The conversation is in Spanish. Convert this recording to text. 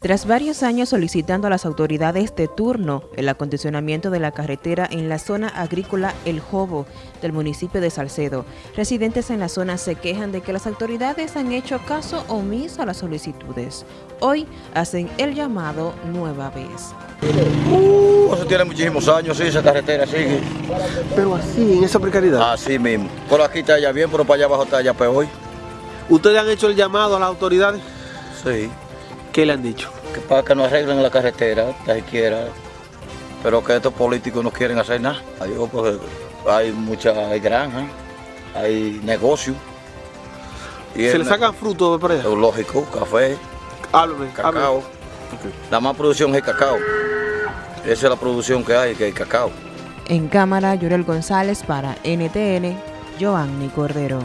Tras varios años solicitando a las autoridades de turno el acondicionamiento de la carretera en la zona agrícola El Jobo del municipio de Salcedo, residentes en la zona se quejan de que las autoridades han hecho caso omiso a las solicitudes. Hoy hacen el llamado nueva vez. Uh, eso tiene muchísimos años, sí, esa carretera sigue. Pero así, en esa precariedad. Así mismo. Por aquí está ya bien, pero para allá abajo está ya peor. ¿Ustedes han hecho el llamado a las autoridades? Sí. ¿Qué le han dicho? Que para que no arreglen la carretera, tan siquiera. Pero que estos políticos no quieren hacer nada. Hay, porque hay muchas hay granjas, hay negocios. Y ¿Se el le sacan frutos por allá? Lógico, café, Háblame, cacao. háblame. La más producción es cacao. Esa es la producción que hay, que hay cacao. En cámara, Yorel González para NTN, Giovanni Cordero.